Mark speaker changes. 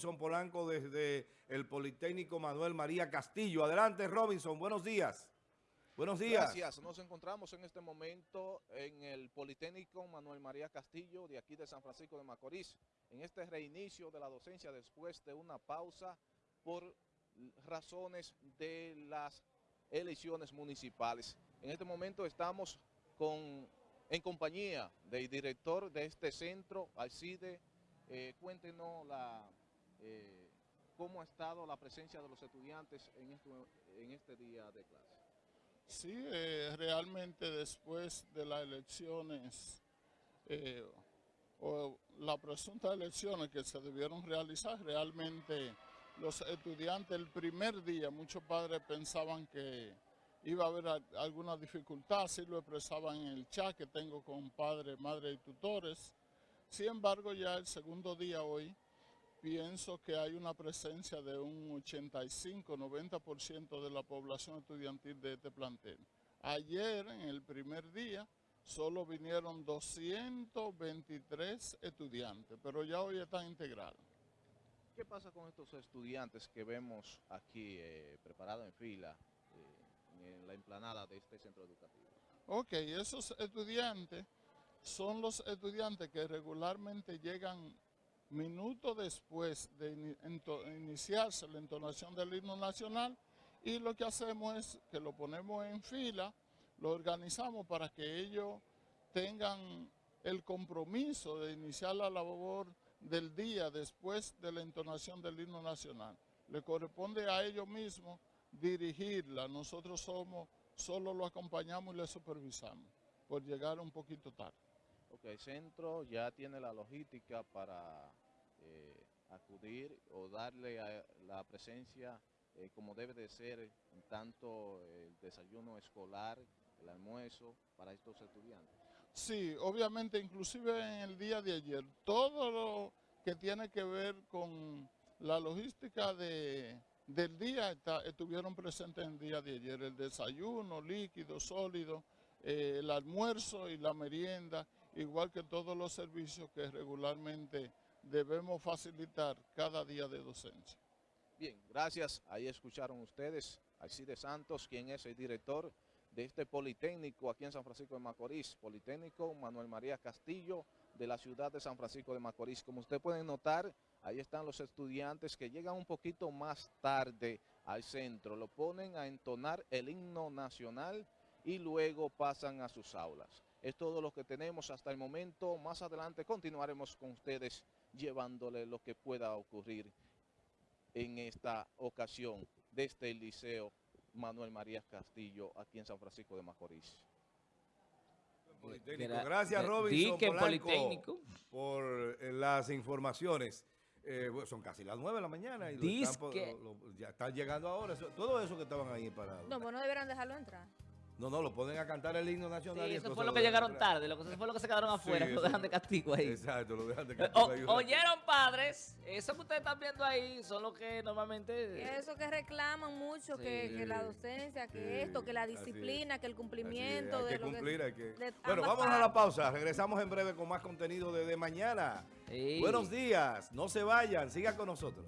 Speaker 1: Robinson Polanco desde el Politécnico Manuel María Castillo. Adelante, Robinson. Buenos días. Buenos días.
Speaker 2: Gracias. Nos encontramos en este momento en el Politécnico Manuel María Castillo de aquí de San Francisco de Macorís, en este reinicio de la docencia después de una pausa por razones de las elecciones municipales. En este momento estamos con, en compañía del director de este centro, Alcide. Eh, cuéntenos la, eh, cómo ha estado la presencia de los estudiantes en, esto, en este día de clase.
Speaker 3: Sí, eh, realmente después de las elecciones eh, o las presuntas elecciones que se debieron realizar, realmente los estudiantes el primer día, muchos padres pensaban que iba a haber alguna dificultad, así lo expresaban en el chat que tengo con padres, madres y tutores. Sin embargo, ya el segundo día hoy, pienso que hay una presencia de un 85-90% de la población estudiantil de este plantel. Ayer, en el primer día, solo vinieron 223 estudiantes, pero ya hoy están integrados.
Speaker 2: ¿Qué pasa con estos estudiantes que vemos aquí eh, preparados en fila eh, en la emplanada de este centro educativo?
Speaker 3: Ok, esos estudiantes son los estudiantes que regularmente llegan minutos después de iniciarse la entonación del himno nacional y lo que hacemos es que lo ponemos en fila, lo organizamos para que ellos tengan el compromiso de iniciar la labor del día después de la entonación del himno nacional. Le corresponde a ellos mismos dirigirla, nosotros somos, solo lo acompañamos y le supervisamos por llegar un poquito tarde.
Speaker 2: Ok, el centro ya tiene la logística para eh, acudir o darle la presencia eh, como debe de ser tanto el desayuno escolar, el almuerzo para estos estudiantes.
Speaker 3: Sí, obviamente, inclusive en el día de ayer, todo lo que tiene que ver con la logística de, del día estuvieron presentes en el día de ayer, el desayuno, líquido, sólido, eh, el almuerzo y la merienda, igual que todos los servicios que regularmente debemos facilitar cada día de docencia.
Speaker 2: Bien, gracias. Ahí escucharon ustedes a Alcide Santos, quien es el director de este Politécnico aquí en San Francisco de Macorís, Politécnico Manuel María Castillo de la ciudad de San Francisco de Macorís. Como usted puede notar, ahí están los estudiantes que llegan un poquito más tarde al centro, lo ponen a entonar el himno nacional y luego pasan a sus aulas. Es todo lo que tenemos hasta el momento. Más adelante continuaremos con ustedes llevándole lo que pueda ocurrir en esta ocasión desde el Liceo Manuel María Castillo aquí en San Francisco de Macorís.
Speaker 1: Gracias Robinson Polanco, por eh, las informaciones. Eh, son casi las 9 de la mañana y ya están llegando ahora. todo eso que estaban ahí parados.
Speaker 4: No, pues no deberán dejarlo entrar.
Speaker 1: No, no, lo ponen a cantar el himno nacional.
Speaker 5: Sí, eso fue lo que llegaron tarde, lo que fue lo que se quedaron afuera, lo dejan de castigo ahí.
Speaker 1: Exacto, lo dejan de castigo ahí.
Speaker 5: oyeron padres, eso que ustedes están viendo ahí son los que normalmente...
Speaker 4: Eso que reclaman mucho, que, la docencia, que esto, que la disciplina, que el cumplimiento.
Speaker 1: de que cumplir, hay que... Bueno, vamos a la pausa, regresamos en breve con más contenido desde mañana. Buenos días, no se vayan, sigan con nosotros.